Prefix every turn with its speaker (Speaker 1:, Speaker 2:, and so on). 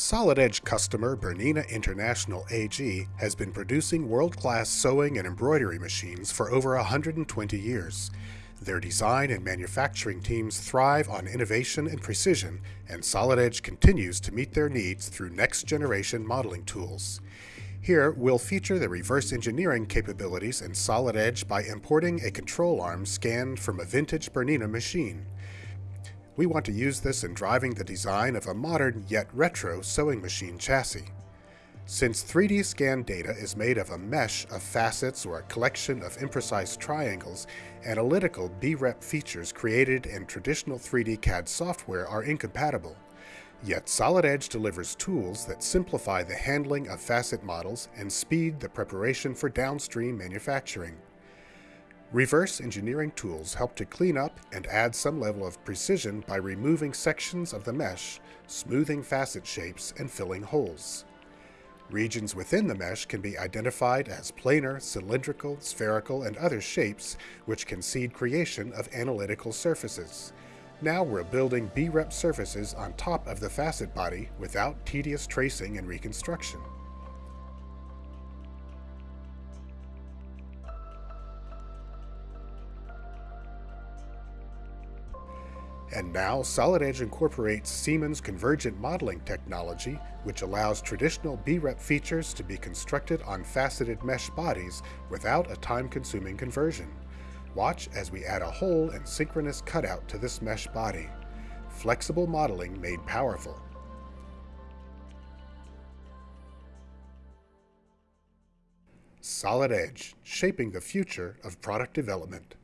Speaker 1: Solid Edge customer Bernina International AG has been producing world-class sewing and embroidery machines for over 120 years. Their design and manufacturing teams thrive on innovation and precision, and Solid Edge continues to meet their needs through next-generation modeling tools. Here, we'll feature the reverse engineering capabilities in Solid Edge by importing a control arm scanned from a vintage Bernina machine. We want to use this in driving the design of a modern yet retro sewing machine chassis. Since 3D scan data is made of a mesh of facets or a collection of imprecise triangles, analytical BREP features created in traditional 3D CAD software are incompatible. Yet Solid Edge delivers tools that simplify the handling of facet models and speed the preparation for downstream manufacturing. Reverse engineering tools help to clean up and add some level of precision by removing sections of the mesh, smoothing facet shapes, and filling holes. Regions within the mesh can be identified as planar, cylindrical, spherical, and other shapes, which can seed creation of analytical surfaces. Now we're building B-rep surfaces on top of the facet body without tedious tracing and reconstruction. And now Solid Edge incorporates Siemens convergent modeling technology, which allows traditional BREP features to be constructed on faceted mesh bodies without a time-consuming conversion. Watch as we add a hole and synchronous cutout to this mesh body. Flexible modeling made powerful. Solid Edge, shaping the future of product development.